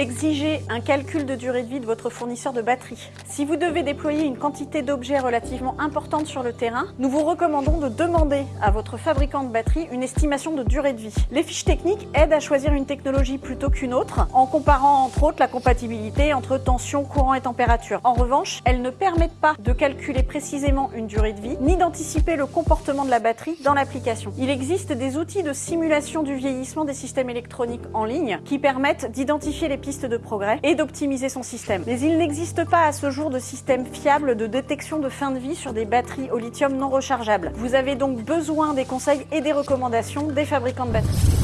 Exigez un calcul de durée de vie de votre fournisseur de batterie. Si vous devez déployer une quantité d'objets relativement importante sur le terrain, nous vous recommandons de demander à votre fabricant de batterie une estimation de durée de vie. Les fiches techniques aident à choisir une technologie plutôt qu'une autre, en comparant entre autres la compatibilité entre tension, courant et température. En revanche, elles ne permettent pas de calculer précisément une durée de vie, ni d'anticiper le comportement de la batterie dans l'application. Il existe des outils de simulation du vieillissement des systèmes électroniques en ligne qui permettent d'identifier les pistes de progrès et d'optimiser son système. Mais il n'existe pas à ce jour de système fiable de détection de fin de vie sur des batteries au lithium non rechargeables. Vous avez donc besoin des conseils et des recommandations des fabricants de batteries.